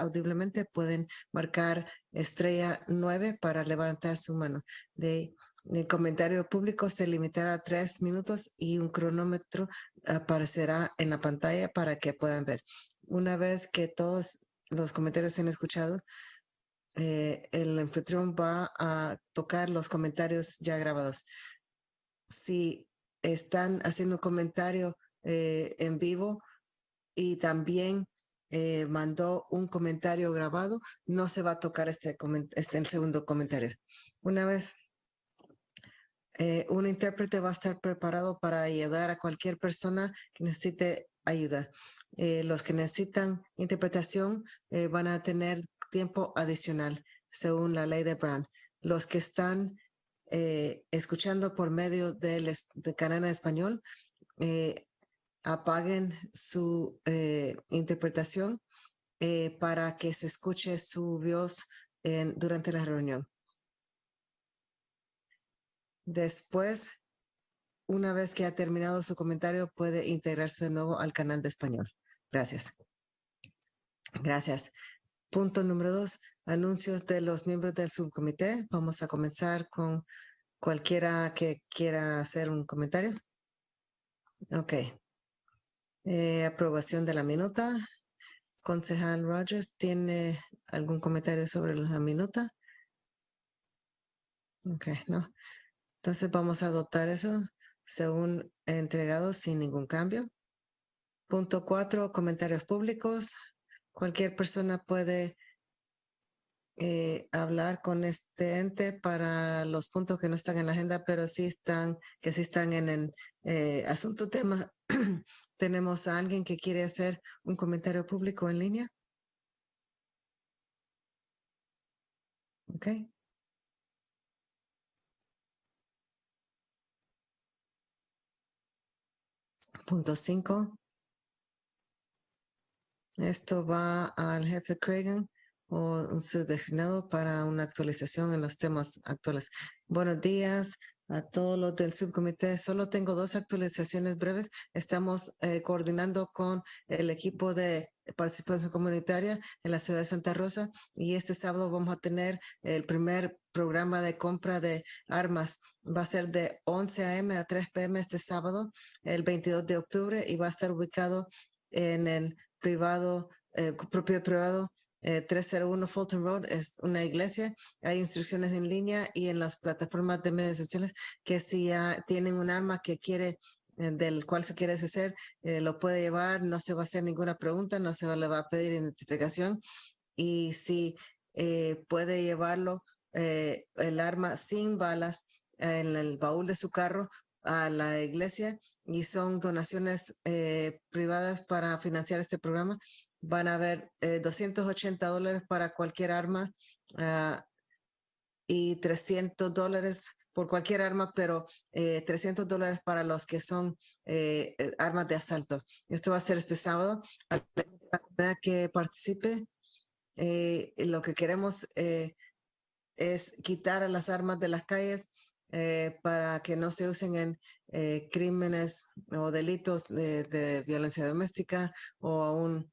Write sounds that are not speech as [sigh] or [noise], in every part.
audiblemente pueden marcar estrella 9 para levantar su mano. De, el comentario público se limitará a tres minutos y un cronómetro aparecerá en la pantalla para que puedan ver. Una vez que todos los comentarios se han escuchado, eh, el anfitrión va a tocar los comentarios ya grabados. Si están haciendo comentario eh, en vivo y también eh, mandó un comentario grabado, no se va a tocar este, este el segundo comentario. Una vez eh, un intérprete va a estar preparado para ayudar a cualquier persona que necesite ayuda. los que necesitan interpretación van a tener tiempo adicional según la ley de Brown. Los que están escuchando por medio del de canal en español eh, apaguen su eh, interpretación eh, para que se escuche su voz durante la reunión. Después, una vez que ha terminado su comentario, puede integrarse de nuevo al canal de español. Gracias. Gracias. Punto número dos, anuncios de los miembros del subcomité. Vamos a comenzar con cualquiera que quiera hacer un comentario. Ok. Eh, aprobación de la minuta. Concejal Rogers, ¿tiene algún comentario sobre la minuta? Ok, no. Entonces vamos a adoptar eso según entregado sin ningún cambio. Punto cuatro, comentarios públicos. Cualquier persona puede eh, hablar con este ente para los puntos que no están en la agenda, pero sí están, que sí están en el eh, asunto tema [clears throat] ¿Tenemos a alguien que quiere hacer un comentario público en línea? Ok. Punto cinco. Esto va al jefe Craig o un designado para una actualización en los temas actuales. Buenos días a todos los del subcomité. Solo tengo dos actualizaciones breves. Estamos eh, coordinando con el equipo de participación comunitaria en la ciudad de Santa Rosa y este sábado vamos a tener el primer programa de compra de armas. Va a ser de 11 a.m. a 3 p.m. este sábado, el 22 de octubre y va a estar ubicado en el privado, eh, propio privado 301 eh, Fulton Road es una iglesia. Hay instrucciones en línea y en las plataformas de medios sociales que si ya tienen un arma que quiere eh, del cual se quiere deshacer, eh, lo puede llevar, no se va a hacer ninguna pregunta, no se le va a pedir identificación y si puede llevarlo el arma sin balas en el baúl de su carro a la iglesia y son donaciones privadas para financiar este programa van a haber 280 eh, dólares para cualquier arma ah, y 300 dólares por cualquier arma, pero 300 eh, dólares para los que son eh, armas de asalto. Esto va a ser este sábado. A la que participe, lo que queremos es quitar a las armas de las calles para que no se usen en crímenes o delitos de, de, violencia doméstica o aún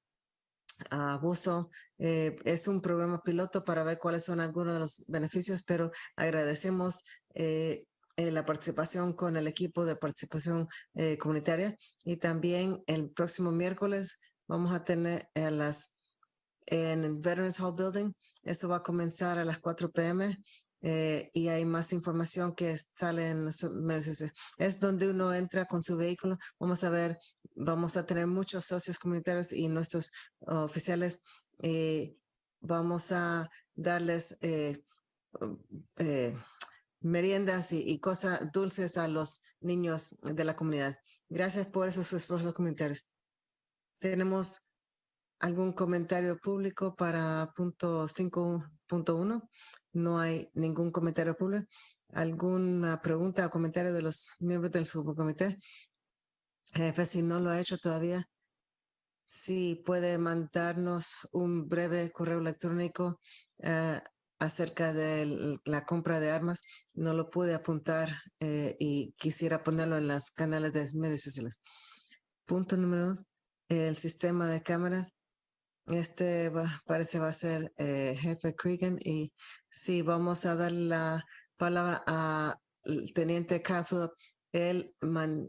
abuso. Eh, es un programa piloto para ver cuáles son algunos de los beneficios, pero agradecemos eh, eh, la participación con el equipo de participación comunitaria y también el próximo miércoles vamos a tener a las en Veterans Hall Building. Eso va a comenzar a las 4 p.m. Y hay más información que sale en los medios. Es donde uno entra con su vehículo. Vamos a ver, vamos a tener muchos socios comunitarios y nuestros oficiales. Eh, vamos a darles eh, meriendas y, y, cosas dulces a los niños de la comunidad. Gracias por esos esfuerzos comunitarios. Tenemos algún comentario público para punto 5.1. No hay ningún comentario público. ¿Alguna pregunta o comentario de los miembros del subcomité? Jefe, si no lo ha hecho todavía, sí puede mandarnos un breve correo electrónico eh, acerca de la compra de armas. No lo pude apuntar eh, y quisiera ponerlo en los canales de medios sociales. Punto número dos, el sistema de cámaras Este parece va a ser eh, jefe Cregan y sí, vamos a dar la palabra al teniente Cathfield. Él, man,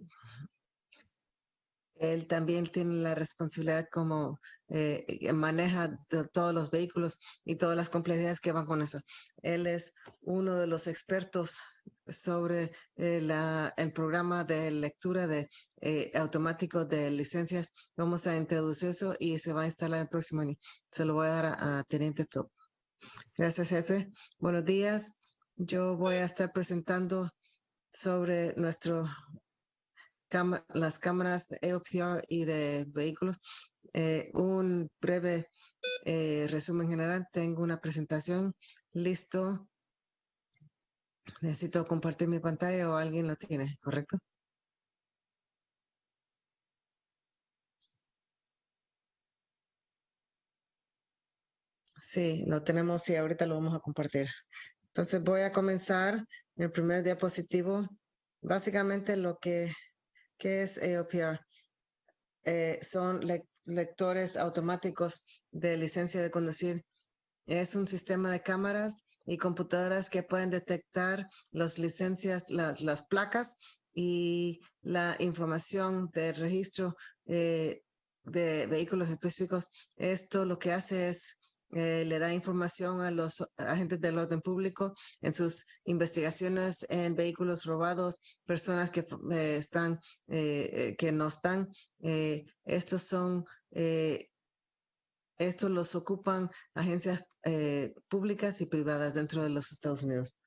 él también tiene la responsabilidad como eh, maneja todos los vehículos y todas las complejidades que van con eso. Él es uno de los expertos sobre eh, el programa de lectura de eh, automático de licencias. Vamos a introducir eso y se va a instalar el próximo año. Se lo voy a dar a, a Teniente Phil. Gracias, jefe. Buenos días. Yo voy a estar presentando sobre nuestro las cámaras de AOPR y de vehículos. Eh, un breve eh, resumen general. Tengo una presentación listo. Necesito compartir mi pantalla o alguien lo tiene, ¿correcto? Sí, lo tenemos y ahorita lo vamos a compartir. Entonces voy a comenzar el primer diapositivo. Básicamente lo que ¿Qué es AOPR? Eh, son lectores automáticos de licencia de conducir. Es un sistema de cámaras y computadoras que pueden detectar las licencias, las, placas y la información de registro eh, de vehículos específicos. Esto lo que hace es eh, le da información a los agentes del orden público en sus investigaciones en vehículos robados, personas que eh, están, eh, que no están. estos son, estos los ocupan agencias públicas y privadas dentro de los Estados Unidos.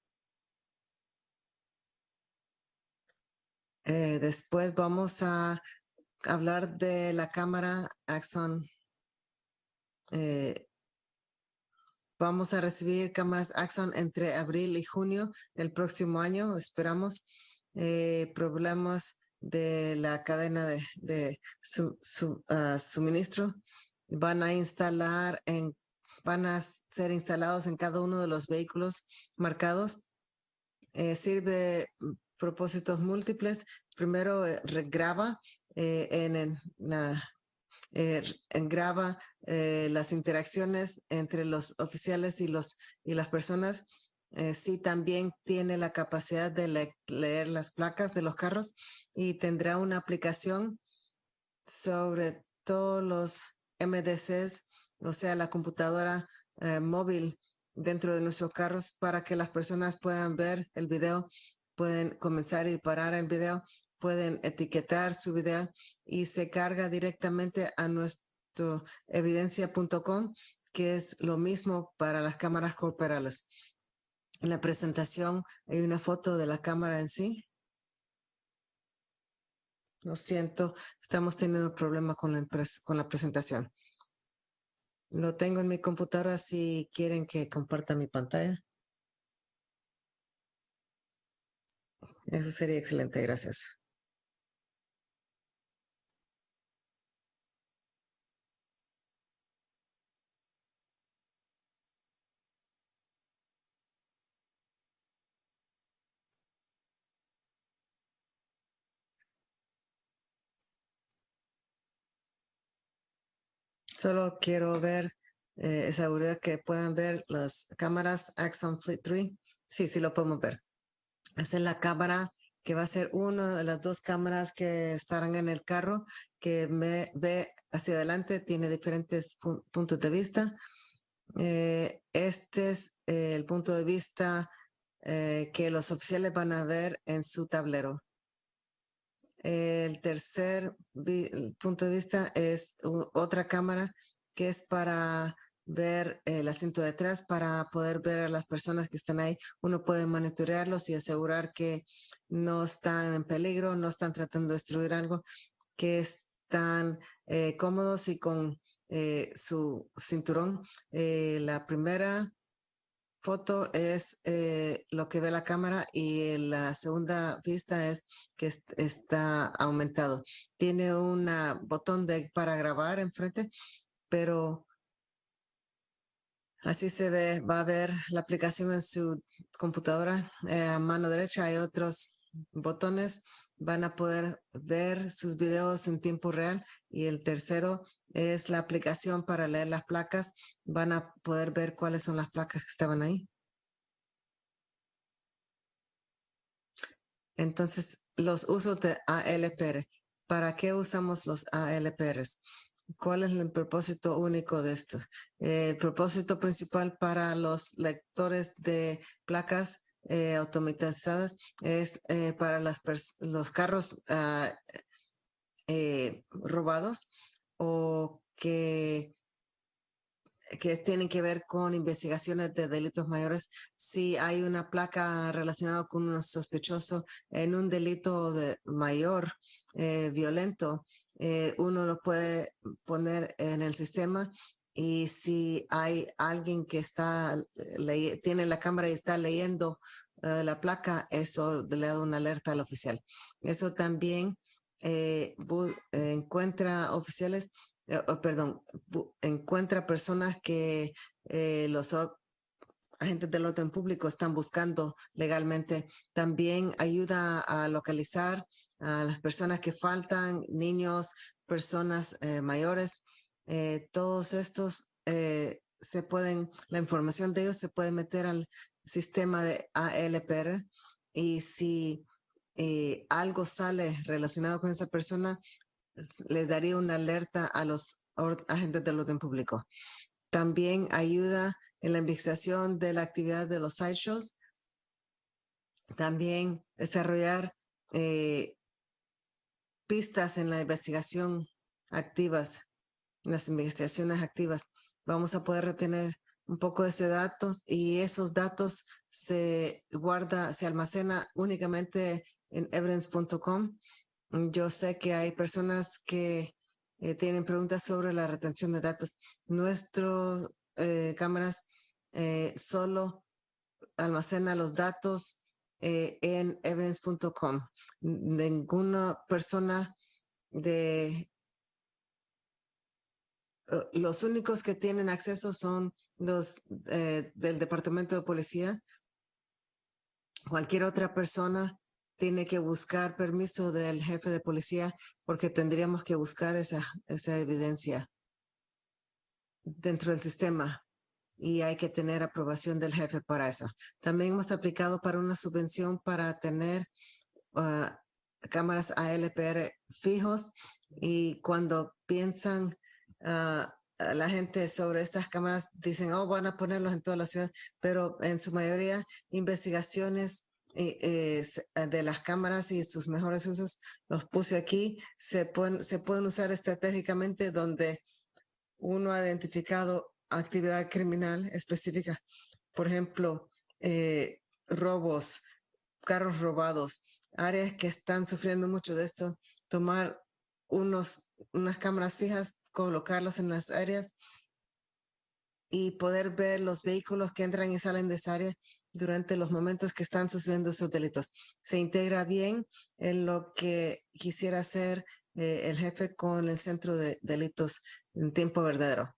después vamos a hablar de la cámara Axon Vamos a recibir cámaras Axon entre abril y junio del próximo año, esperamos. Eh, problemas de la cadena de, su, ah, suministro van a instalar en van a ser instalados en cada uno de los vehículos marcados. Eh, sirve propósitos múltiples. Primero, eh, regraba en la eh, graba eh, las interacciones entre los oficiales y, los, y las personas. Eh, sí, también tiene la capacidad de leer las placas de los carros y tendrá una aplicación sobre todos los MDCs, o sea, la computadora eh, móvil dentro de nuestros carros para que las personas puedan ver el video, pueden comenzar y parar el video, pueden etiquetar su video y se carga directamente a nuestro evidencia.com, que es lo mismo para las cámaras corporales. En la presentación hay una foto de la cámara en sí. Lo siento, estamos teniendo un problema con la, con la presentación. Lo tengo en mi computadora si quieren que comparta mi pantalla. Eso sería excelente, gracias. Solo quiero ver, eh, asegurar que puedan ver las cámaras Axon Fleet 3. Sí, sí lo podemos ver. Esa es la cámara que va a ser una de las dos cámaras que estarán en el carro, que me ve hacia adelante, tiene diferentes puntos de vista. Eh, este es el punto de vista eh, que los oficiales van a ver en su tablero. El tercer punto de vista es otra cámara que es para ver el asiento detrás, para poder ver a las personas que están ahí. Uno puede monitorearlos y asegurar que no están en peligro, no están tratando de destruir algo, que están eh, cómodos y con eh, su cinturón. Eh, la primera foto es eh, lo que ve la cámara y la segunda vista es que está aumentado. Tiene un botón para grabar enfrente, pero así se ve, va a ver la aplicación en su computadora. Eh, a mano derecha hay otros botones van a poder ver sus videos en tiempo real. Y el tercero es la aplicación para leer las placas. Van a poder ver cuáles son las placas que estaban ahí. Entonces, los usos de ALPR. ¿Para qué usamos los ALPRs? ¿Cuál es el propósito único de esto? el propósito principal para los lectores de placas eh, automatizadas es eh, para las los carros ah, eh, robados o que que tienen que ver con investigaciones de delitos mayores. Si hay una placa relacionada con un sospechoso en un delito de mayor violento, uno lo puede poner en el sistema y si hay alguien que está tiene la cámara y está leyendo eh, la placa, eso le da una alerta al oficial. Eso también eh, encuentra oficiales, eh, oh, perdón, encuentra personas que los agentes del orden público están buscando legalmente. También ayuda a localizar a las personas que faltan, niños, personas mayores eh, todos estos eh, se pueden, la información de ellos se puede meter al sistema de ALPR y si eh, algo sale relacionado con esa persona, les daría una alerta a los agentes del orden público. También ayuda en la investigación de la actividad de los sideshows. También desarrollar pistas en la investigación activas las investigaciones activas. Vamos a poder retener un poco de ese datos y esos datos se guarda, se almacena únicamente en evidence.com. Yo sé que hay personas que eh, tienen preguntas sobre la retención de datos. Nuestras eh, cámaras eh, solo almacena los datos en evidence.com. Ninguna persona de los únicos que tienen acceso son los eh, del Departamento de Policía. Cualquier otra persona tiene que buscar permiso del jefe de policía porque tendríamos que buscar esa, esa evidencia dentro del sistema y hay que tener aprobación del jefe para eso. También hemos aplicado para una subvención para tener ah, cámaras ALPR fijos y cuando piensan Ah, la gente sobre estas cámaras dicen, oh, van a ponerlos en toda la ciudad, pero en su mayoría investigaciones eh, de las cámaras y sus mejores usos los puse aquí, se pueden, se pueden usar estratégicamente donde uno ha identificado actividad criminal específica. Por ejemplo, eh, robos, carros robados, áreas que están sufriendo mucho de esto, tomar unos, unas cámaras fijas colocarlos en las áreas y poder ver los vehículos que entran y salen de esa área durante los momentos que están sucediendo esos delitos. Se integra bien en lo que quisiera hacer eh, el jefe con el Centro de Delitos en tiempo verdadero.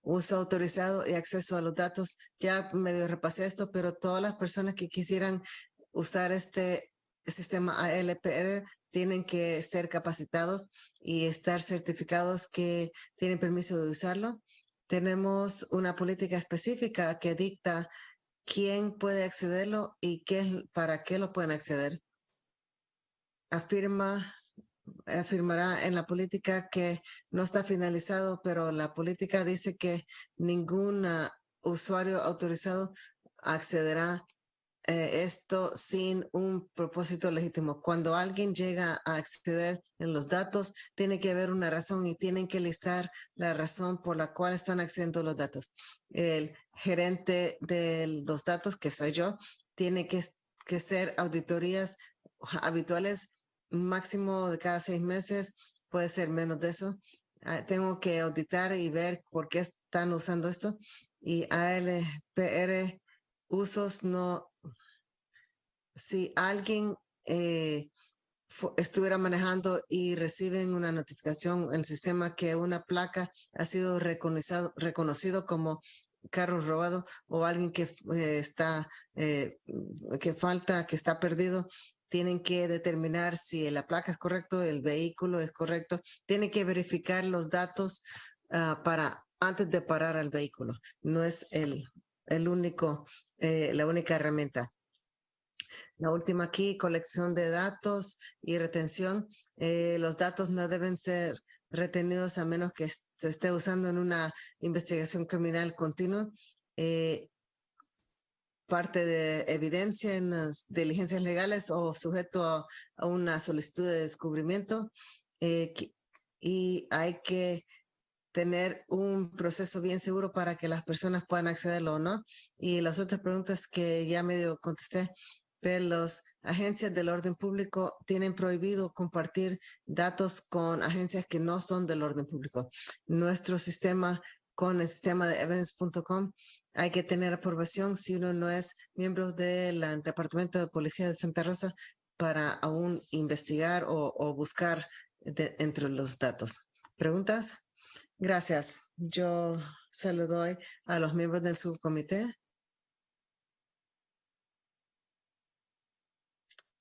Uso autorizado y acceso a los datos. Ya medio repasé esto, pero todas las personas que quisieran usar este sistema ALPR tienen que ser capacitados y estar certificados que tienen permiso de usarlo. Tenemos una política específica que dicta quién puede accederlo y qué, para qué lo pueden acceder. Afirma, afirmará en la política que no está finalizado, pero la política dice que ningún usuario autorizado accederá eh, esto sin un propósito legítimo. Cuando alguien llega a acceder en los datos, tiene que haber una razón y tienen que listar la razón por la cual están accediendo los datos. El gerente de los datos, que soy yo, tiene que, que ser auditorías habituales máximo de cada seis meses, puede ser menos de eso. Ah, tengo que auditar y ver por qué están usando esto. Y ALPR usos no si alguien eh, estuviera manejando y reciben una notificación en el sistema que una placa ha sido reconocido, reconocido como carro robado o alguien que eh, está, eh, que falta, que está perdido, tienen que determinar si la placa es correcto, el vehículo es correcto, tienen que verificar los datos ah, para antes de parar al vehículo. No es el, el único, eh, la única herramienta. La última aquí, colección de datos y retención. Eh, los datos no deben ser retenidos a menos que se esté usando en una investigación criminal continua. Eh, parte de evidencia en las diligencias legales o sujeto a, una solicitud de descubrimiento. Eh, y hay que tener un proceso bien seguro para que las personas puedan accederlo o no. Y las otras preguntas que ya medio contesté, pero las agencias del orden público tienen prohibido compartir datos con agencias que no son del orden público. Nuestro sistema con el sistema de evidence.com hay que tener aprobación si uno no es miembro del Departamento de Policía de Santa Rosa para aún investigar o, buscar entre los datos. ¿Preguntas? Gracias. Yo se lo doy a los miembros del subcomité.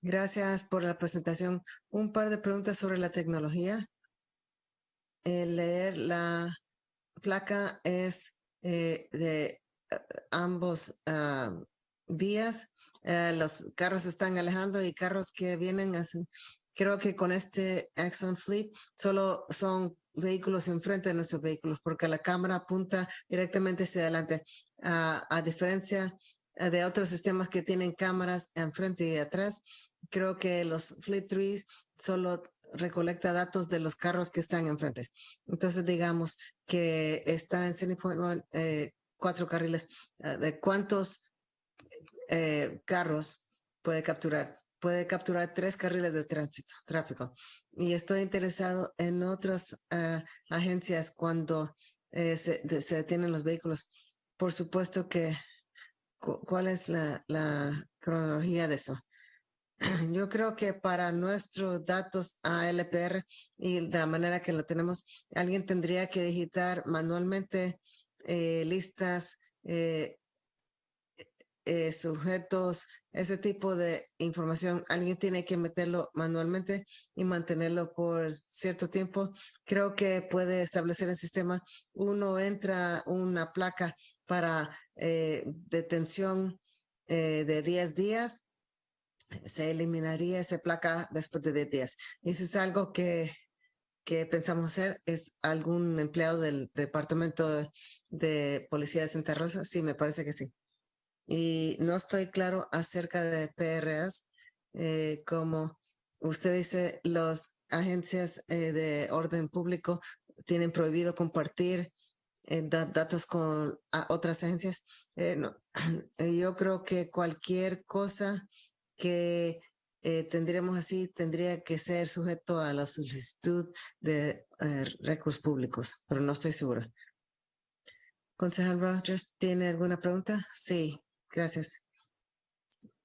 Gracias por la presentación. Un par de preguntas sobre la tecnología. Leer la placa es eh, de ambos ah, vías. Eh, los carros están alejando y carros que vienen así. Creo que con este Exxon Fleet solo son vehículos enfrente de nuestros vehículos porque la cámara apunta directamente hacia adelante. Ah, a diferencia eh, de otros sistemas que tienen cámaras enfrente y atrás, creo que los Fleet Trees solo recolecta datos de los carros que están enfrente. Entonces, digamos que está en City Point eh, cuatro carriles, ah, ¿de cuántos eh, carros puede capturar? Puede capturar tres carriles de tránsito, tráfico. Y estoy interesado en otras ah, agencias cuando eh, se, detienen los vehículos. Por supuesto que, ¿cuál es la cronología de eso? [clears throat] Yo creo que para nuestros datos ALPR y de la manera que lo tenemos, alguien tendría que digitar manualmente eh, listas, eh, eh, sujetos, ese tipo de información. Alguien tiene que meterlo manualmente y mantenerlo por cierto tiempo. Creo que puede establecer el sistema. Uno entra una placa para detención de 10 días se eliminaría esa placa después de 10 días. Eso es algo que que pensamos hacer es algún empleado del Departamento de Policía de Santa Rosa. Sí, me parece que sí. Y no estoy claro acerca de PRS, eh, como usted dice, las agencias eh, de orden público tienen prohibido compartir eh, datos con otras agencias. No. [clears throat] Yo creo que cualquier cosa que eh, tendríamos así, tendría que ser sujeto a la solicitud de eh, recursos públicos, pero no estoy segura. Concejal Rogers, ¿tiene alguna pregunta? Sí, gracias.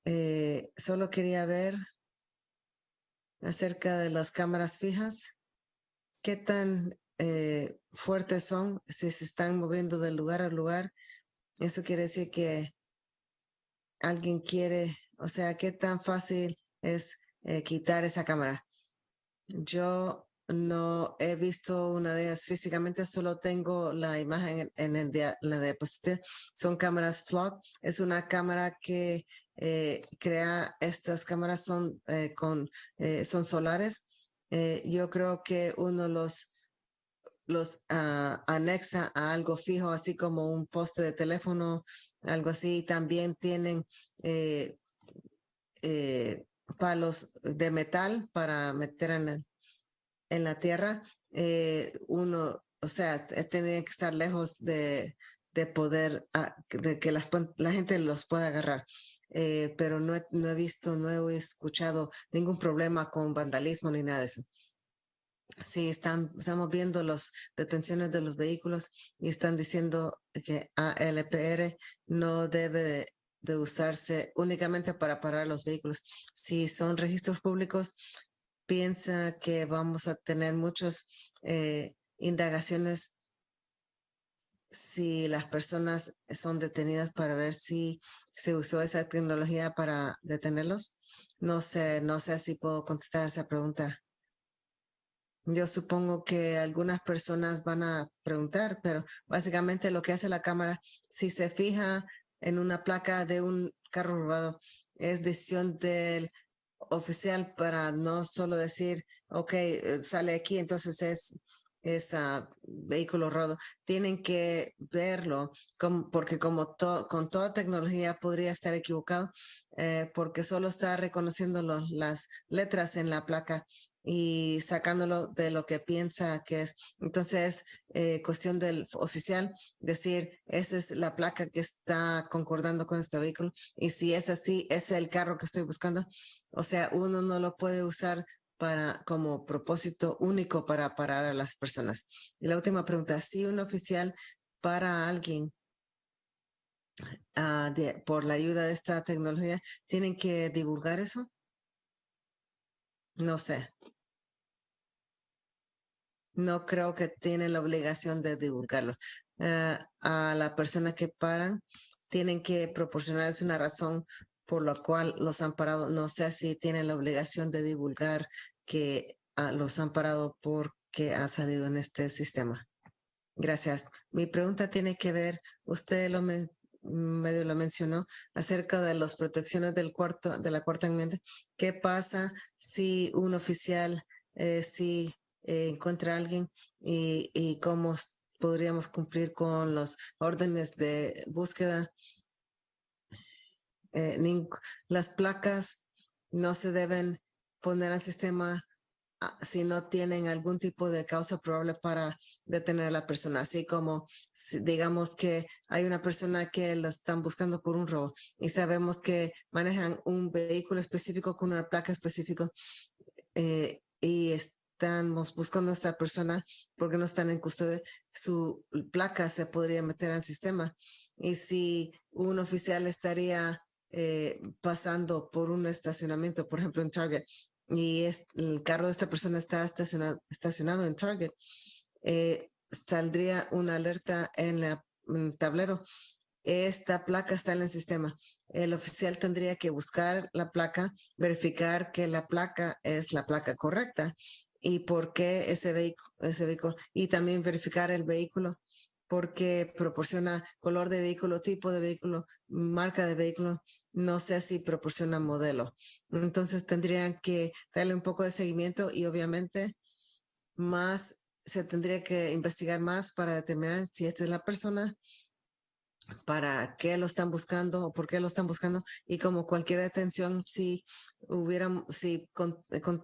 Eh, solo quería ver acerca de las cámaras fijas. ¿Qué tan fuertes son si se están moviendo de lugar a lugar? Eso quiere decir que alguien quiere, o sea, ¿qué tan fácil es eh, quitar esa cámara. Yo no he visto una de ellas físicamente, solo tengo la imagen en, el la diapositiva. Son cámaras flock. Es una cámara que eh, crea, estas cámaras son, eh, con, son solares. yo creo que uno los los ah, anexa a algo fijo, así como un poste de teléfono, algo así. También tienen palos de metal para meter en, en la tierra, eh, uno, o sea, tiene que estar lejos de, de poder, ah, de que la, la gente los pueda agarrar. Eh, pero no he, no he visto, no he escuchado ningún problema con vandalismo ni nada de eso. Sí, están, estamos viendo las detenciones de los vehículos y están diciendo que ALPR no debe de usarse únicamente para parar los vehículos. Si son registros públicos, piensa que vamos a tener muchas eh, indagaciones si las personas son detenidas para ver si se usó esa tecnología para detenerlos. No sé, no sé si puedo contestar esa pregunta. Yo supongo que algunas personas van a preguntar, pero básicamente lo que hace la cámara, si se fija en una placa de un carro robado, es decisión del oficial para no solo decir, ok, eh, sale aquí, entonces es es vehículo rodo, tienen que verlo porque como con toda tecnología podría estar equivocado eh, porque solo está reconociendo las letras en la placa y sacándolo de lo que piensa que es. Entonces, eh, cuestión del oficial decir, esa es la placa que está concordando con este vehículo y si es así, es el carro que estoy buscando. O sea, uno no lo puede usar para, como propósito único para parar a las personas. Y la última pregunta, si un oficial para alguien ah, por la ayuda de esta tecnología, ¿tienen que divulgar eso? No sé. No creo que tienen la obligación de divulgarlo. Ah, a la persona que paran, tienen que proporcionarles una razón por la cual los han parado. No sé si tienen la obligación de divulgar que ah, los han parado porque ha salido en este sistema. Gracias. Mi pregunta tiene que ver, usted lo medio lo mencionó, acerca de las protecciones del cuarto, de la cuarta enmienda. ¿Qué pasa si un oficial, eh, si eh, encuentra a alguien y, y cómo podríamos cumplir con los órdenes de búsqueda eh, las placas no se deben poner al sistema si no tienen algún tipo de causa probable para detener a la persona, así como digamos que hay una persona que lo están buscando por un robo y sabemos que manejan un vehículo específico con una placa específica eh, y estamos buscando a esta persona porque no están en custodia, su placa se podría meter al sistema. Y si un oficial estaría eh, pasando por un estacionamiento, por ejemplo en Target, y el carro de esta persona está estacionado, en Target, eh, saldría una alerta en, la, el tablero. Esta placa está en el sistema. El oficial tendría que buscar la placa, verificar que la placa es la placa correcta y por qué ese vehículo y también verificar el vehículo porque proporciona color de vehículo, tipo de vehículo, marca de vehículo, no sé si proporciona modelo. Entonces tendrían que darle un poco de seguimiento y obviamente más se tendría que investigar más para determinar si esta es la persona, para qué lo están buscando o por qué lo están buscando y como cualquier detención si hubiera si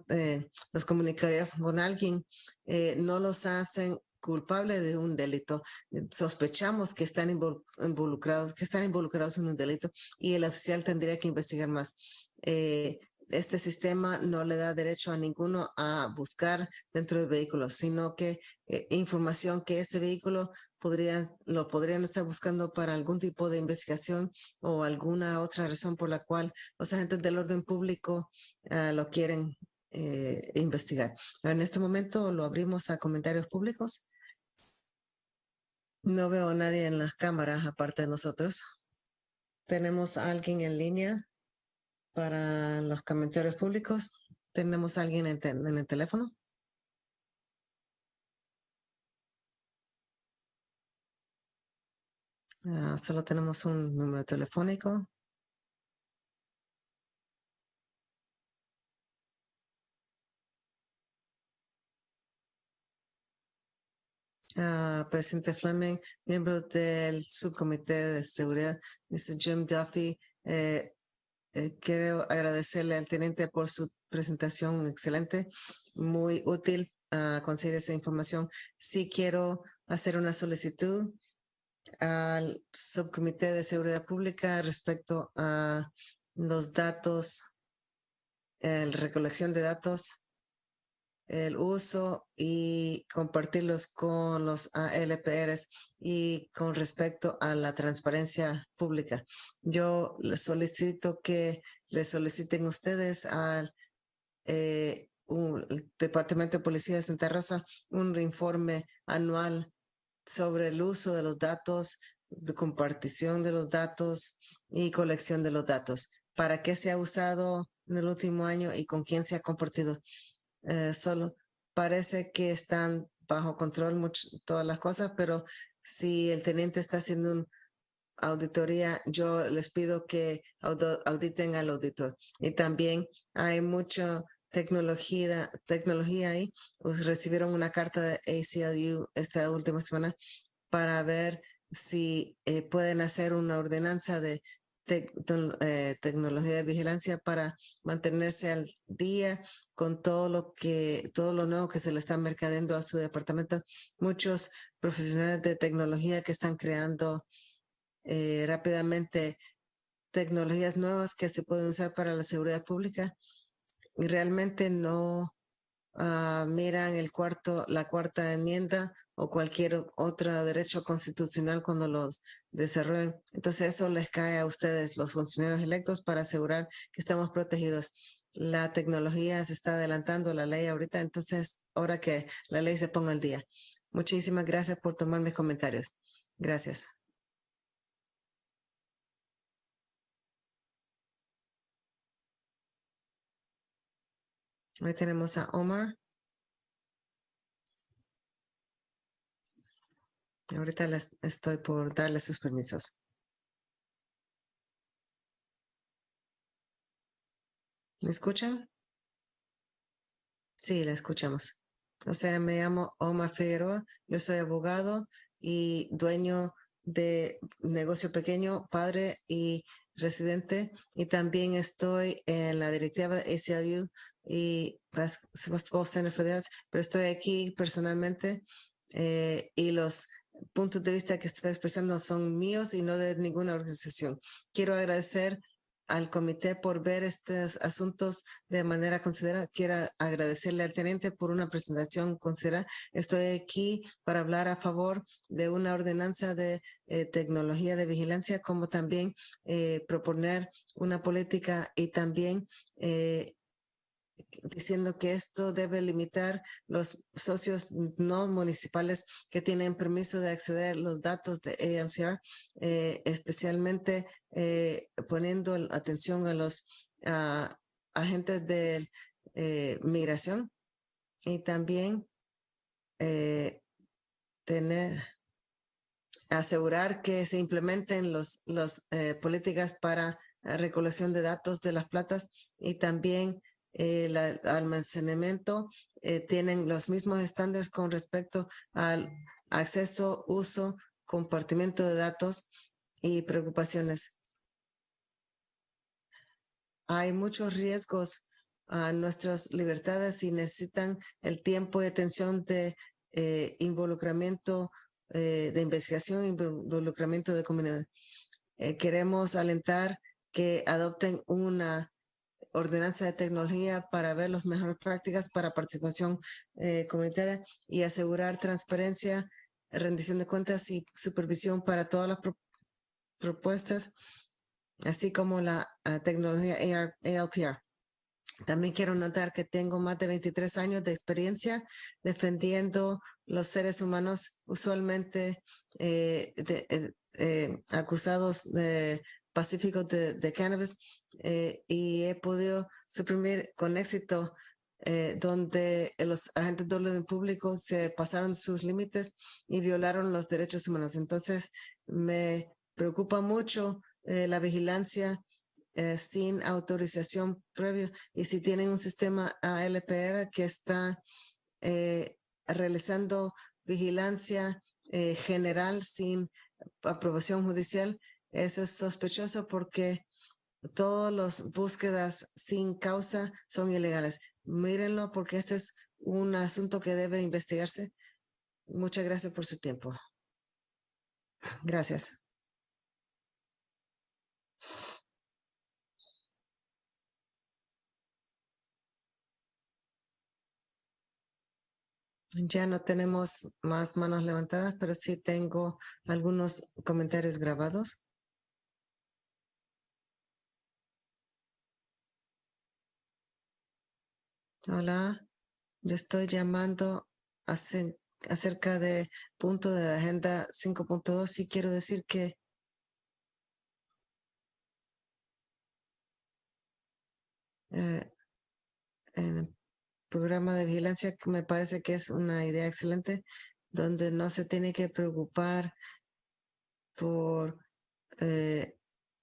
eh, los comunicaría con alguien eh, no los hacen culpable de un delito, sospechamos que están involucrados, que están involucrados en un delito y el oficial tendría que investigar más. Eh, este sistema no le da derecho a ninguno a buscar dentro del vehículo, sino que eh, información que este vehículo podría, lo podrían estar buscando para algún tipo de investigación o alguna otra razón por la cual los agentes del orden público ah, lo quieren eh, investigar. En este momento lo abrimos a comentarios públicos. No veo a nadie en las cámaras aparte de nosotros. ¿Tenemos alguien en línea para los comentarios públicos? ¿Tenemos alguien en, en el teléfono? Ah, solo tenemos un número telefónico. Presidente Fleming, miembros del subcomité de seguridad, Mr. Jim Duffy. Eh, eh, quiero agradecerle al teniente por su presentación excelente, muy útil a conseguir esa información. Sí quiero hacer una solicitud al subcomité de seguridad pública respecto a los datos, la recolección de datos el uso y compartirlos con los ALPRs y con respecto a la transparencia pública. Yo solicito que le soliciten ustedes al eh, Departamento de Policía de Santa Rosa un informe anual sobre el uso de los datos, de compartición de los datos y colección de los datos para qué se ha usado en el último año y con quién se ha compartido. Eh, solo parece que están bajo control todas las cosas, pero si el teniente está haciendo una auditoría, yo les pido que auditen al auditor. Y también hay mucha tecnología, tecnología ahí. Pues, recibieron una carta de ACLU esta última semana para ver si eh, pueden hacer una ordenanza de eh, tecnología de vigilancia para mantenerse al día con todo lo que, todo lo nuevo que se le está mercadeando a su departamento. Muchos profesionales de tecnología que están creando eh, rápidamente tecnologías nuevas que se pueden usar para la seguridad pública y realmente no uh, miran el cuarto, la cuarta enmienda o cualquier otro derecho constitucional cuando los desarrollen. Entonces eso les cae a ustedes, los funcionarios electos, para asegurar que estamos protegidos. La tecnología se está adelantando la ley ahorita, entonces ahora que la ley se ponga al día. Muchísimas gracias por tomar mis comentarios. Gracias. Hoy tenemos a Omar. Ahorita les estoy por darle sus permisos. ¿Me escuchan? Sí, la escuchamos. O sea, me llamo Omar Figueroa, yo soy abogado y dueño de negocio pequeño, padre y residente, y también estoy en la directiva de ACLU y pero estoy aquí personalmente eh, y los puntos de vista que estoy expresando son míos y no de ninguna organización. Quiero agradecer al comité por ver estos asuntos de manera considerada. Quiero agradecerle al teniente por una presentación considerada. Estoy aquí para hablar a favor de una ordenanza de eh, tecnología de vigilancia, como también eh, proponer una política y también eh, diciendo que esto debe limitar los socios no municipales que tienen permiso de acceder a los datos de ANCR, eh, especialmente eh, poniendo atención a los agentes de eh, migración y también tener asegurar que se implementen las los, políticas para recolección de datos de las platas y también el almacenamiento eh, tienen los mismos estándares con respecto al acceso, uso, compartimiento de datos y preocupaciones. Hay muchos riesgos a nuestras libertades y necesitan el tiempo y atención de eh, involucramiento, eh, de investigación, involucramiento de comunidad. queremos alentar que adopten una ordenanza de tecnología para ver las mejores prácticas para participación eh, comunitaria y asegurar transparencia, rendición de cuentas y supervisión para todas las propuestas, así como la ah, tecnología ALPR. También quiero notar que tengo más de 23 años de experiencia defendiendo los seres humanos usualmente eh, eh, acusados de pacíficos de cannabis eh, y he podido suprimir con éxito eh, donde los agentes de orden público se pasaron sus límites y violaron los derechos humanos. Entonces, me preocupa mucho eh, la vigilancia sin autorización previa y si tienen un sistema ALPR que está realizando vigilancia general sin aprobación judicial, eso es sospechoso porque todas las búsquedas sin causa son ilegales. Mírenlo porque este es un asunto que debe investigarse. Muchas gracias por su tiempo. Gracias. Ya no tenemos más manos levantadas, pero sí tengo algunos comentarios grabados. Hola, le estoy llamando acerca de punto de agenda 5.2 y quiero decir que eh, en el programa de vigilancia me parece que es una idea excelente donde no se tiene que preocupar por eh,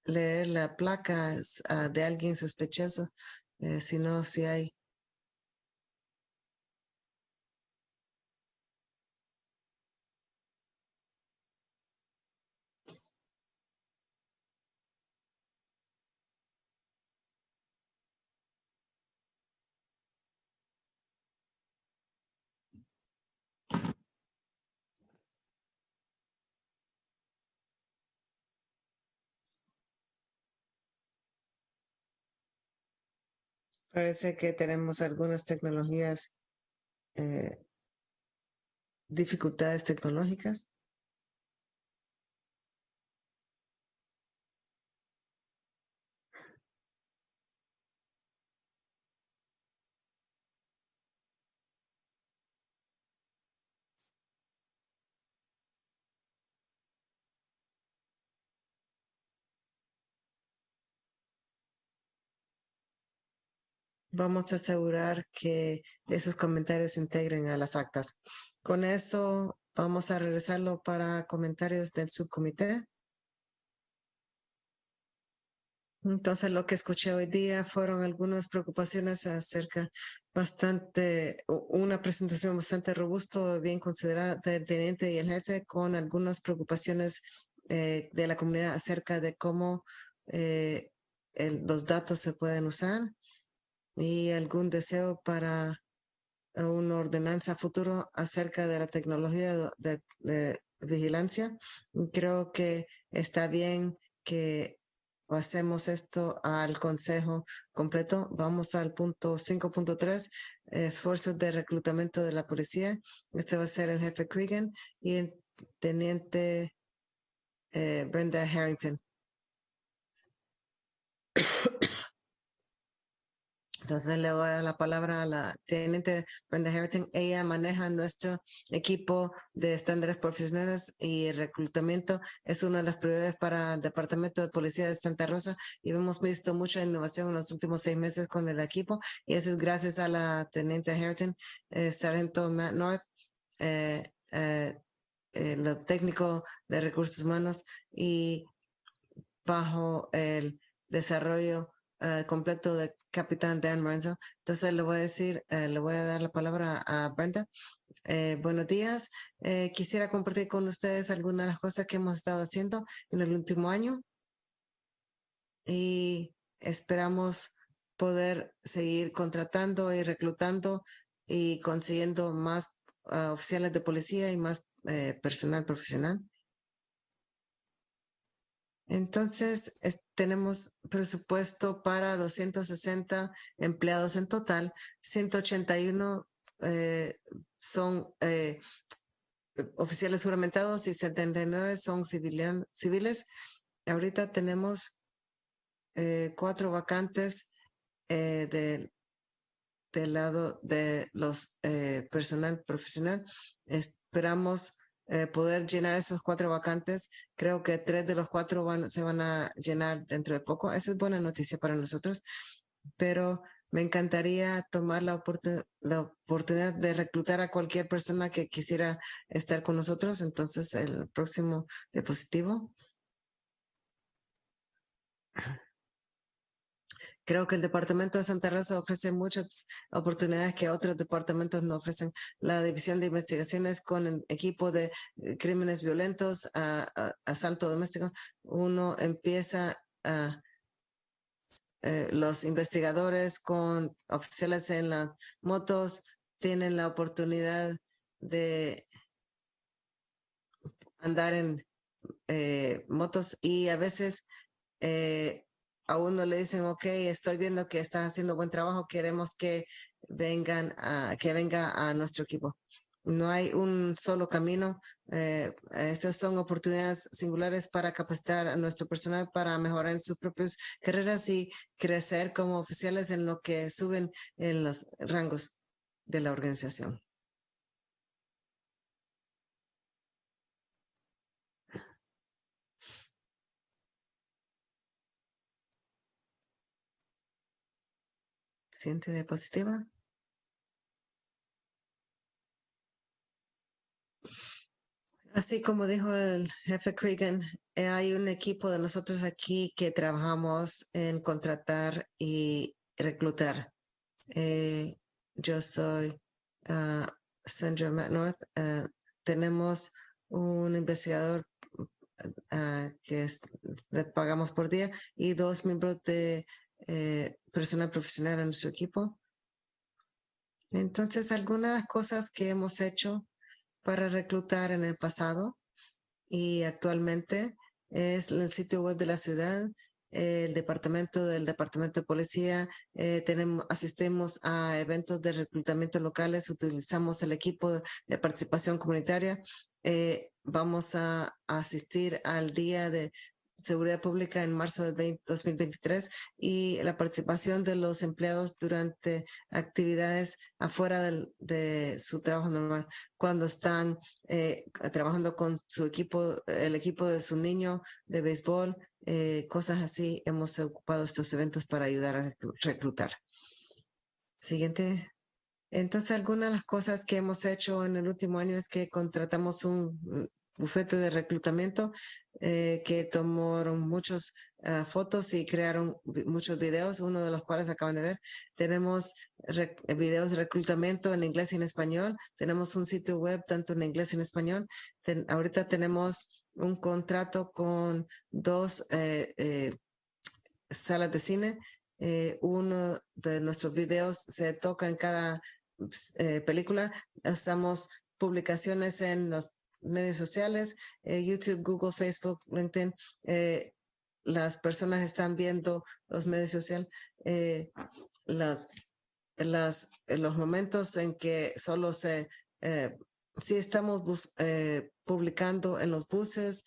leer la placa ah, de alguien sospechoso, eh, sino si hay Parece que tenemos algunas tecnologías, eh, dificultades tecnológicas. Vamos a asegurar que esos comentarios se integren a las actas. Con eso vamos a regresarlo para comentarios del subcomité. Entonces, lo que escuché hoy día fueron algunas preocupaciones acerca bastante, una presentación bastante robusta, bien considerada del teniente y el jefe, con algunas preocupaciones eh, de la comunidad acerca de cómo eh, los datos se pueden usar y algún deseo para una ordenanza futuro acerca de la tecnología de, vigilancia. Creo que está bien que hacemos esto al consejo completo. Vamos al punto 5.3, esfuerzos de reclutamiento de la policía. Este va a ser el jefe Cregan y el teniente eh, Brenda Harrington. Entonces le voy a dar la palabra a la teniente Brenda Harrington. Ella maneja nuestro equipo de estándares profesionales y reclutamiento. Es una de las prioridades para el Departamento de Policía de Santa Rosa y hemos visto mucha innovación en los últimos seis meses con el equipo y eso es gracias a la teniente Harrington, eh, sargento Matt North, eh, eh, lo técnico de recursos humanos y bajo el desarrollo completo de capitán Dan Lorenzo. Entonces le voy a decir, eh, le voy a dar la palabra a Brenda. Eh, buenos días. Eh, quisiera compartir con ustedes algunas de las cosas que hemos estado haciendo en el último año y esperamos poder seguir contratando y reclutando y consiguiendo más ah, oficiales de policía y más personal profesional. Entonces, tenemos presupuesto para 260 empleados en total, 181 eh, son eh, oficiales juramentados y 79 son civiles. Ahorita tenemos eh, cuatro vacantes del lado de los personal profesional. Esperamos eh, poder llenar esos cuatro vacantes. Creo que tres de los cuatro se van a llenar dentro de poco. Esa es buena noticia para nosotros, pero me encantaría tomar la, la oportunidad de reclutar a cualquier persona que quisiera estar con nosotros. Entonces, el próximo diapositivo. Creo que el departamento de Santa Rosa ofrece muchas oportunidades que otros departamentos no ofrecen. La división de investigaciones con el equipo de eh, crímenes violentos, a, asalto doméstico, uno empieza a eh, los investigadores con oficiales en las motos tienen la oportunidad de andar en eh, motos y a veces a uno le dicen, ok, estoy viendo que estás haciendo buen trabajo, queremos que vengan a, que venga a nuestro equipo. No hay un solo camino. Eh, estas son oportunidades singulares para capacitar a nuestro personal para mejorar en sus propias carreras y crecer como oficiales en lo que suben en los rangos de la organización. Siguiente diapositiva. Así como dijo el jefe Cregan, eh, hay un equipo de nosotros aquí que trabajamos en contratar y reclutar. Eh, yo soy uh, Sandra North. Uh, tenemos un investigador uh, que le pagamos por día y dos miembros de eh, personal profesional en nuestro equipo. Entonces, algunas cosas que hemos hecho para reclutar en el pasado y actualmente es el sitio web de la ciudad, el departamento del departamento de policía, eh, tenemos, asistimos a eventos de reclutamiento locales, utilizamos el equipo de participación comunitaria, eh, vamos a asistir al día de Seguridad Pública en marzo del 2023 y la participación de los empleados durante actividades afuera de su trabajo normal, cuando están eh, trabajando con su equipo, el equipo de su niño de béisbol, eh, cosas así. Hemos ocupado estos eventos para ayudar a reclutar. Siguiente. Entonces, algunas de las cosas que hemos hecho en el último año es que contratamos un bufete de reclutamiento eh, que tomaron muchas ah, fotos y crearon muchos videos, uno de los cuales acaban de ver. Tenemos videos de reclutamiento en inglés y en español. Tenemos un sitio web tanto en inglés y en español. ahorita tenemos un contrato con dos eh, eh, salas de cine. uno de nuestros videos se toca en cada pues, película. Hacemos publicaciones en los medios sociales, eh, YouTube, Google, Facebook, LinkedIn, eh, las personas están viendo los medios sociales, eh, las, los momentos en que solo se, si estamos publicando en los buses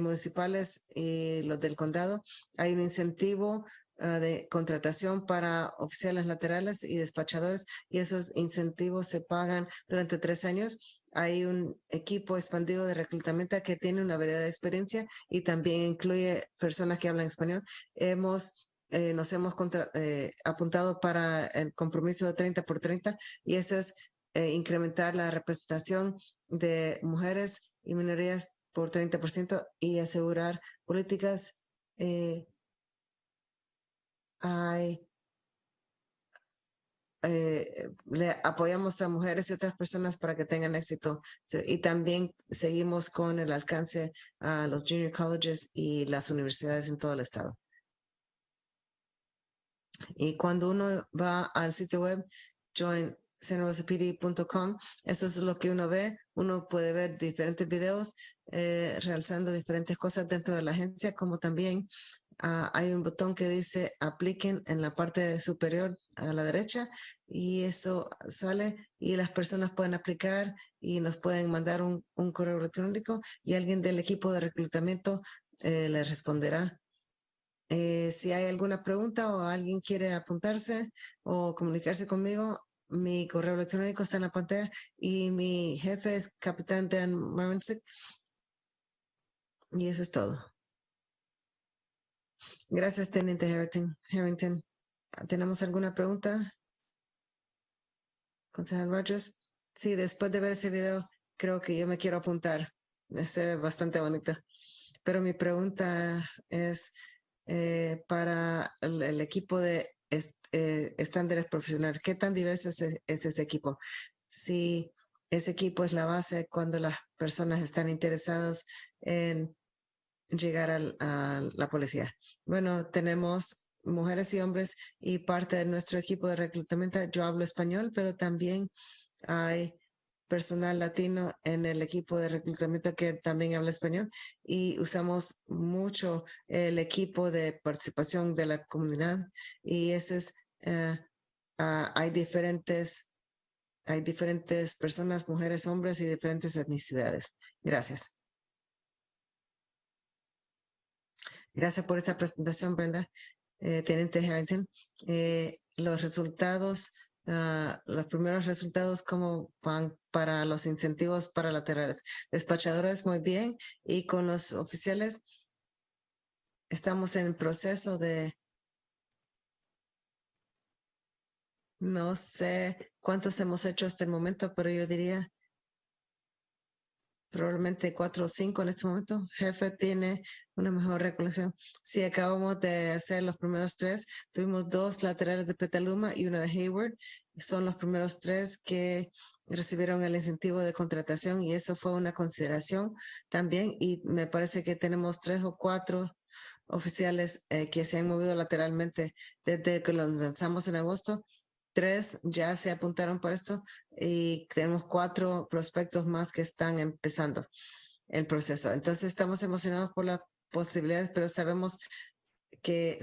municipales y los del condado, hay un incentivo ah, de contratación para oficiales laterales y despachadores y esos incentivos se pagan durante tres años hay un equipo expandido de reclutamiento que tiene una variedad de experiencia y también incluye personas que hablan español. Hemos, eh, nos hemos eh, apuntado para el compromiso de 30 por 30 y eso es eh, incrementar la representación de mujeres y minorías por 30% y asegurar políticas. hay eh, le apoyamos a mujeres y otras personas para que tengan éxito. Y también seguimos con el alcance a los junior colleges y las universidades en todo el estado. Y cuando uno va al sitio web, join eso es lo que uno ve. Uno puede ver diferentes videos eh, realizando diferentes cosas dentro de la agencia, como también Ah, hay un botón que dice apliquen en la parte superior a la derecha y eso sale y las personas pueden aplicar y nos pueden mandar un, correo electrónico y alguien del equipo de reclutamiento eh, le responderá. Eh, si hay alguna pregunta o alguien quiere apuntarse o comunicarse conmigo, mi correo electrónico está en la pantalla y mi jefe es Capitán Dan Marinsik. Y eso es todo. Gracias, Teniente Harrington. ¿Tenemos alguna pregunta? Concejal Rogers. Sí, después de ver ese video, creo que yo me quiero apuntar. Es bastante bonito. Pero mi pregunta es eh, para el, equipo de eh, estándares profesionales. ¿Qué tan diverso es, es ese equipo? Si ese equipo es la base cuando las personas están interesadas en llegar a la policía. Bueno, tenemos mujeres y hombres y parte de nuestro equipo de reclutamiento. Yo hablo español, pero también hay personal latino en el equipo de reclutamiento que también habla español y usamos mucho el equipo de participación de la comunidad y ese es, eh, ah, hay diferentes, hay diferentes personas, mujeres, hombres y diferentes etnicidades. Gracias. Gracias por esa presentación, Brenda. Eh, Teniente Harrington, eh, los resultados, ah, los primeros resultados, ¿cómo van para los incentivos para laterales? Despachadores, muy bien. Y con los oficiales, estamos en proceso de No sé cuántos hemos hecho hasta el momento, pero yo diría probablemente cuatro o cinco en este momento. Jefe tiene una mejor recolección. Si acabamos de hacer los primeros tres, tuvimos dos laterales de Petaluma y uno de Hayward. Son los primeros tres que recibieron el incentivo de contratación y eso fue una consideración también. Y me parece que tenemos tres o cuatro oficiales eh, que se han movido lateralmente desde que los lanzamos en agosto tres ya se apuntaron por esto y tenemos cuatro prospectos más que están empezando el proceso. Entonces estamos emocionados por las posibilidades, pero sabemos que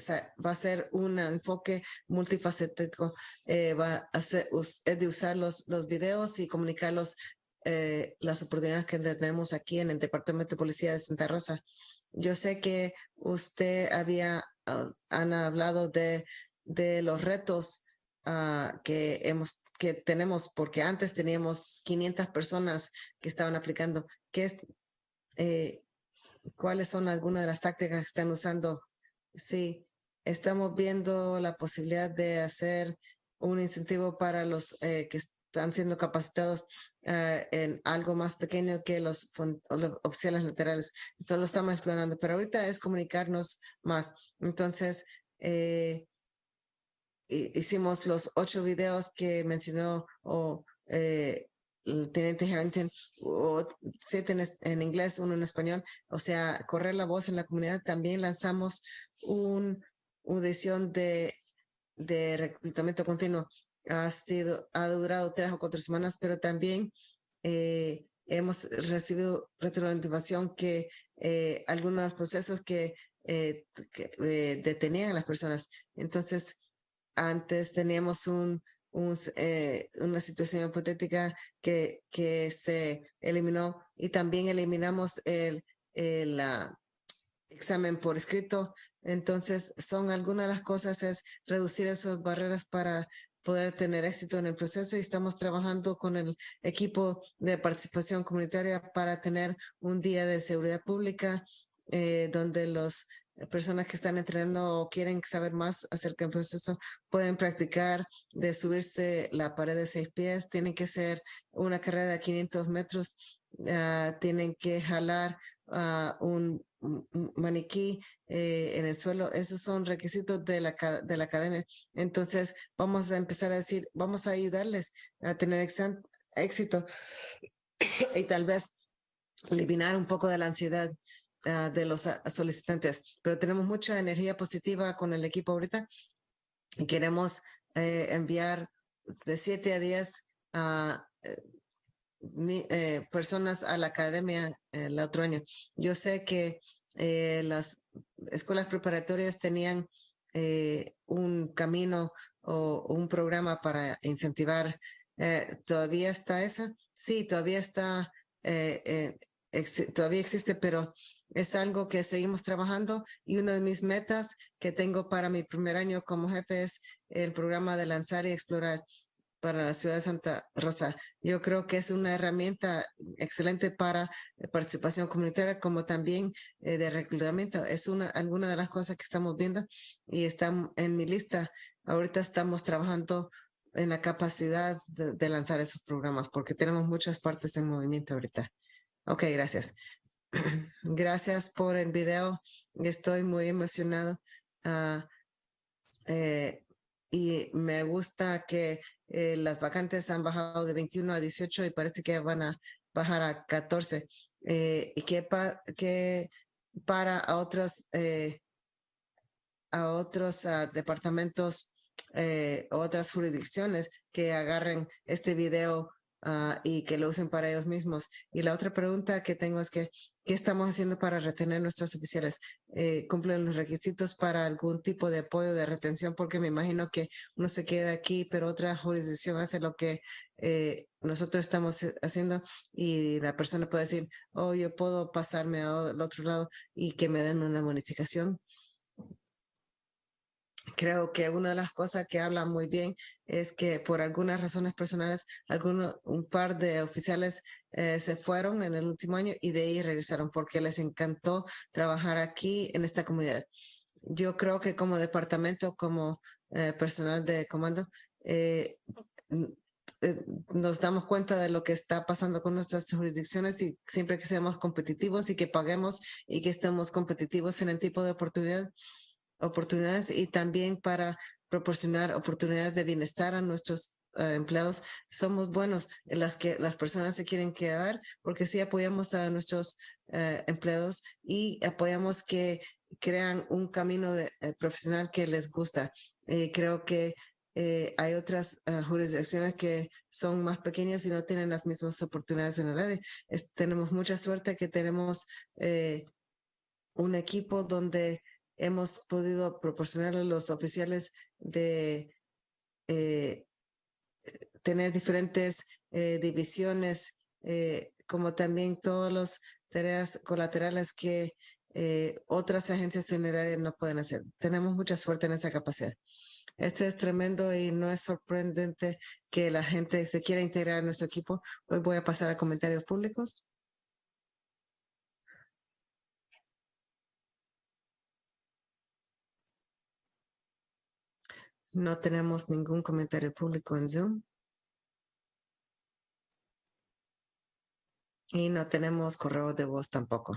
va a ser un enfoque multifacético, eh, va a ser es de usar los, los videos y comunicarlos eh, las oportunidades que tenemos aquí en el Departamento de Policía de Santa Rosa. Yo sé que usted había, uh, han hablado de, de los retos Ah, que hemos que tenemos, porque antes teníamos 500 personas que estaban aplicando. ¿Qué es, eh, ¿Cuáles son algunas de las tácticas que están usando? Sí, estamos viendo la posibilidad de hacer un incentivo para los eh, que están siendo capacitados ah, en algo más pequeño que los, los, oficiales laterales. Esto lo estamos explorando, pero ahorita es comunicarnos más. Entonces, eh, hicimos los ocho videos que mencionó o eh, el teniente Harrington, o siete en, inglés, uno en español, o sea, correr la voz en la comunidad. También lanzamos un, una edición de, de reclutamiento continuo. Ha, sido, ha durado tres o cuatro semanas, pero también eh, hemos recibido retroalimentación que eh, algunos procesos que detenían a las personas. Entonces, antes teníamos un, eh, una situación hipotética que, que se eliminó y también eliminamos el, el examen por escrito. Entonces, son algunas de las cosas es reducir esas barreras para poder tener éxito en el proceso y estamos trabajando con el equipo de participación comunitaria para tener un día de seguridad pública eh, donde los personas que están entrenando o quieren saber más acerca del proceso pueden practicar de subirse la pared de seis pies. Tienen que ser una carrera de 500 metros. Ah, tienen que jalar uh, un, maniquí eh, en el suelo. Esos son requisitos de la, de la academia. Entonces, vamos a empezar a decir, vamos a ayudarles a tener éxito y tal vez eliminar un poco de la ansiedad Ah, de los ah, solicitantes, pero tenemos mucha energía positiva con el equipo ahorita y queremos eh, enviar de 7 a 10 a eh, eh, personas a la academia el otro año. Yo sé que las escuelas preparatorias tenían un camino o un programa para incentivar. ¿Todavía está eso? Sí, todavía está, todavía existe, pero es algo que seguimos trabajando y una de mis metas que tengo para mi primer año como jefe es el programa de lanzar y explorar para la ciudad de Santa Rosa. Yo creo que es una herramienta excelente para participación comunitaria como también eh, de reclutamiento. Es una alguna de las cosas que estamos viendo y está en mi lista. Ahorita estamos trabajando en la capacidad de, de lanzar esos programas porque tenemos muchas partes en movimiento ahorita. Ok, gracias. Gracias por el video. Estoy muy emocionado. Ah, eh, y me gusta que eh, las vacantes han bajado de 21 a 18 y parece que van a bajar a 14. Eh, y que, que para a otros, a otros ah, departamentos, otras jurisdicciones que agarren este video Ah, y que lo usen para ellos mismos. Y la otra pregunta que tengo es que, ¿qué estamos haciendo para retener nuestros oficiales? Eh, ¿Cumplen los requisitos para algún tipo de apoyo de retención? Porque me imagino que uno se queda aquí, pero otra jurisdicción hace lo que eh, nosotros estamos haciendo y la persona puede decir, oh, yo puedo pasarme al otro lado y que me den una bonificación creo que una de las cosas que habla muy bien es que por algunas razones personales, algunos, un par de oficiales eh, se fueron en el último año y de ahí regresaron porque les encantó trabajar aquí en esta comunidad. Yo creo que como departamento, como eh, personal de comando, eh, eh, nos damos cuenta de lo que está pasando con nuestras jurisdicciones y siempre que seamos competitivos y que paguemos y que estemos competitivos en el tipo de oportunidad, oportunidades y también para proporcionar oportunidades de bienestar a nuestros eh, empleados. Somos buenos en las que las personas se quieren quedar porque sí apoyamos a nuestros eh, empleados y apoyamos que crean un camino de, profesional que les gusta. creo que eh, hay otras jurisdicciones que son más pequeñas y no tienen las mismas oportunidades en el área. tenemos mucha suerte que tenemos eh, un equipo donde hemos podido proporcionar a los oficiales de eh, tener diferentes divisiones, como también todas las tareas colaterales que otras agencias generales no pueden hacer. Tenemos mucha suerte en esa capacidad. Este es tremendo y no es sorprendente que la gente se quiera integrar a nuestro equipo. Hoy voy a pasar a comentarios públicos. No tenemos ningún comentario público en Zoom. Y no tenemos correo de voz tampoco.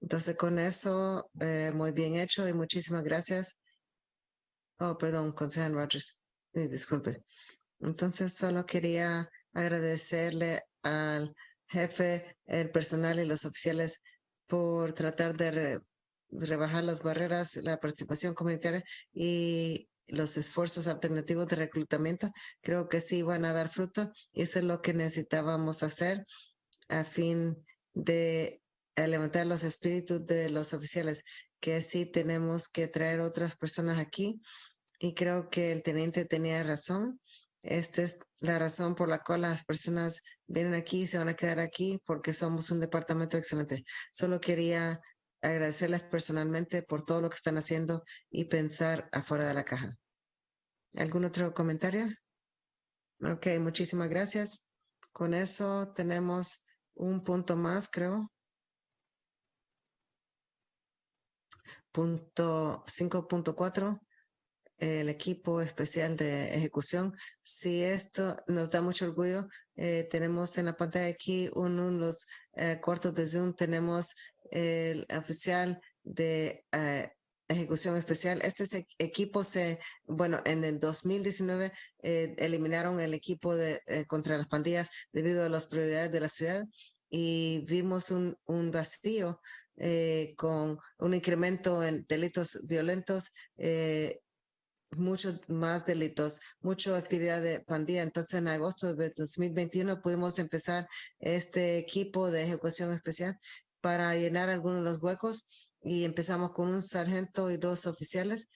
Entonces, con eso, eh, muy bien hecho y muchísimas gracias Oh, perdón, consejero Rogers. disculpe. Entonces, solo quería agradecerle al jefe, el personal y los oficiales por tratar de, rebajar las barreras, la participación comunitaria y los esfuerzos alternativos de reclutamiento. Creo que sí van a dar fruto eso es lo que necesitábamos hacer a fin de levantar los espíritus de los oficiales que sí tenemos que traer otras personas aquí y creo que el teniente tenía razón. Esta es la razón por la cual las personas vienen aquí y se van a quedar aquí porque somos un departamento excelente. Solo quería agradecerles personalmente por todo lo que están haciendo y pensar afuera de la caja. ¿Algún otro comentario? Ok, muchísimas gracias. Con eso tenemos un punto más, creo. punto 5.4 el equipo especial de ejecución. Si esto nos da mucho orgullo, eh, tenemos en la pantalla aquí uno de los eh, cortos de Zoom, tenemos el oficial de eh, ejecución especial. Este equipo se, bueno, en el 2019 eliminaron el equipo de contra las pandillas debido a las prioridades de la ciudad y vimos un, un vacío eh, con un incremento en delitos violentos, eh, muchos más delitos, mucha actividad de pandilla. Entonces, en agosto de 2021 pudimos empezar este equipo de ejecución especial para llenar algunos de los huecos y empezamos con un sargento y dos oficiales.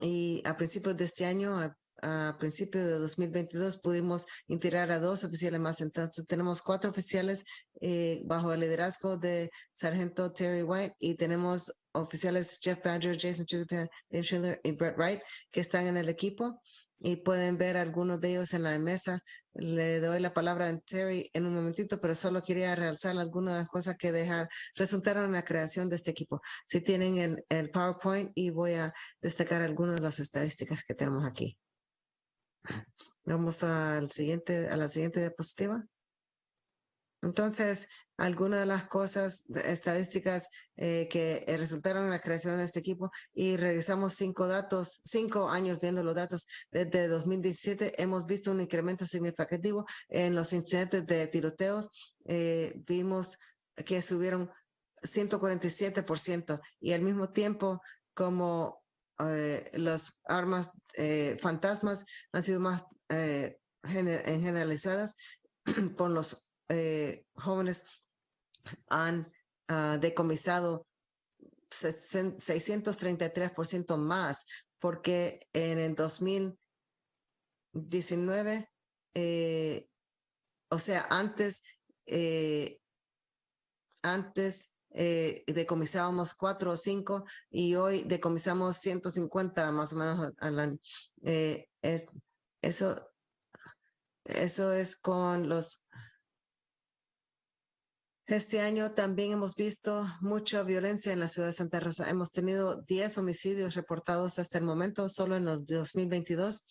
Y a principios de este año, a principios de 2022 pudimos integrar a dos oficiales más. Entonces tenemos cuatro oficiales eh, bajo el liderazgo de Sargento Terry White y tenemos oficiales Jeff Badger, Jason Schiller y Brett Wright que están en el equipo y pueden ver algunos de ellos en la mesa. Le doy la palabra a Terry en un momentito, pero solo quería realzar algunas de las cosas que dejar, resultaron en la creación de este equipo. Si tienen el, PowerPoint y voy a destacar algunas de las estadísticas que tenemos aquí. Vamos a la siguiente diapositiva. Entonces, algunas de las cosas estadísticas eh, que eh, resultaron en la creación de este equipo y revisamos cinco datos, cinco años viendo los datos desde 2017, hemos visto un incremento significativo en los incidentes de tiroteos. Eh, vimos que subieron 147% y al mismo tiempo como eh, las armas eh, fantasmas han sido más eh, generalizadas [clears throat] con los jóvenes han uh, decomisado 633% más porque en el 2019 o sea antes antes eh, decomisábamos cuatro o cinco y hoy decomisamos 150 más o menos al año. Eh, es, eso, eso es con los... Este año también hemos visto mucha violencia en la ciudad de Santa Rosa. Hemos tenido 10 homicidios reportados hasta el momento, solo en los 2022.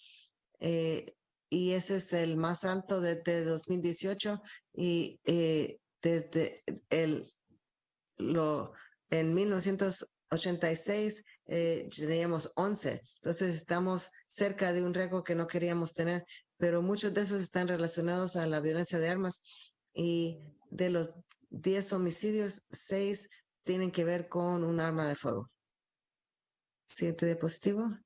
Eh, y ese es el más alto desde 2018 y eh, desde el lo en 1986 eh, teníamos 11. Entonces estamos cerca de un récord que no queríamos tener, pero muchos de esos están relacionados a la violencia de armas y de los 10 homicidios, 6 tienen que ver con un arma de fuego. Siguiente diapositivo.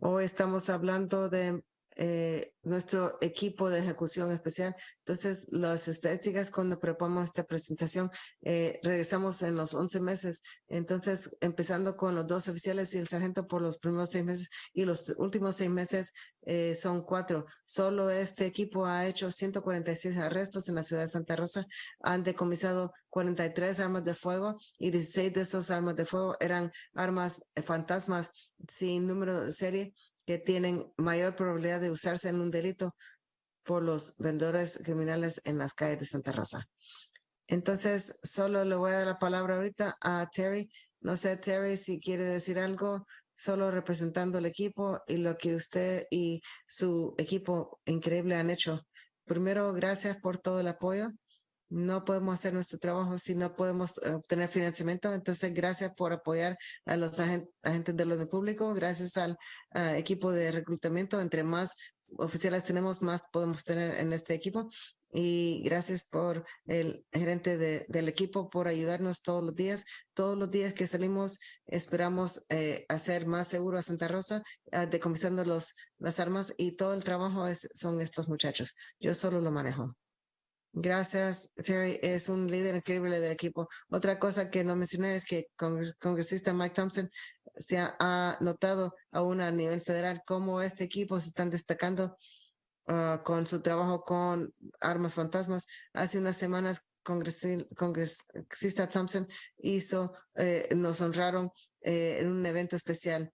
Hoy estamos hablando de eh, nuestro equipo de ejecución especial. Entonces, las estadísticas cuando preparamos esta presentación, eh, regresamos en los 11 meses. Entonces, empezando con los dos oficiales y el sargento por los primeros seis meses y los últimos seis meses eh, son cuatro. Solo este equipo ha hecho 146 arrestos en la ciudad de Santa Rosa. Han decomisado 43 armas de fuego y 16 de esas armas de fuego eran armas fantasmas sin número de serie que tienen mayor probabilidad de usarse en un delito por los vendedores criminales en las calles de Santa Rosa. Entonces, solo le voy a dar la palabra ahorita a Terry. No sé, Terry, si quiere decir algo, solo representando el equipo y lo que usted y su equipo increíble han hecho. Primero, gracias por todo el apoyo no podemos hacer nuestro trabajo si no podemos eh, obtener financiamiento. Entonces, gracias por apoyar a los agentes del orden público, gracias al equipo de reclutamiento. Entre más oficiales tenemos, más podemos tener en este equipo. Y gracias por el gerente del equipo por ayudarnos todos los días. Todos los días que salimos esperamos eh, hacer más seguro a Santa Rosa, uh, decomisando los, las armas y todo el trabajo son estos muchachos. Yo solo lo manejo. Gracias, Terry. Es un líder increíble del equipo. Otra cosa que no mencioné es que con congresista Mike Thompson se ha, notado aún a nivel federal cómo este equipo se están destacando ah, con su trabajo con armas fantasmas. Hace unas semanas, congresista Thompson hizo, eh, nos honraron eh, en un evento especial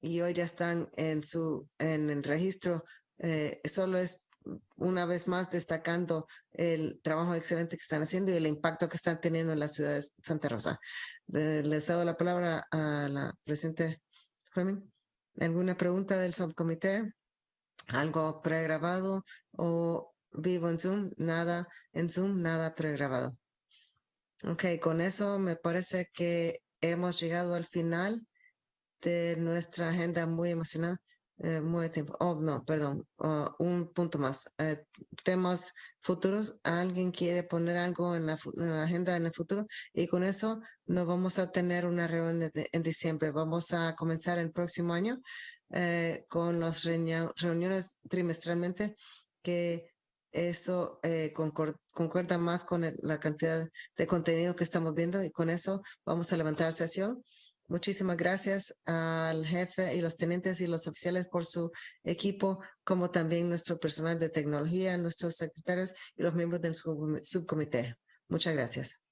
y hoy ya están en su en el registro. Eh, solo es una vez más destacando el trabajo excelente que están haciendo y el impacto que están teniendo en la ciudad de Santa Rosa. Les doy la palabra a la presidente Fleming. ¿Alguna pregunta del subcomité? ¿Algo pregrabado o vivo en Zoom? Nada en Zoom, nada pregrabado. Ok, con eso me parece que hemos llegado al final de nuestra agenda muy emocionada. Eh, muy tiempo. Oh, no, perdón. Oh, un punto más. Eh, temas futuros. ¿Alguien quiere poner algo en la, agenda en el futuro? Y con eso nos vamos a tener una reunión en diciembre. Vamos a comenzar el próximo año eh, con las reuniones trimestralmente que eso concuerda más con la cantidad de contenido que estamos viendo y con eso vamos a levantar sesión Muchísimas gracias al jefe y los tenientes y los oficiales por su equipo, como también nuestro personal de tecnología, nuestros secretarios y los miembros del subcomité. Muchas gracias.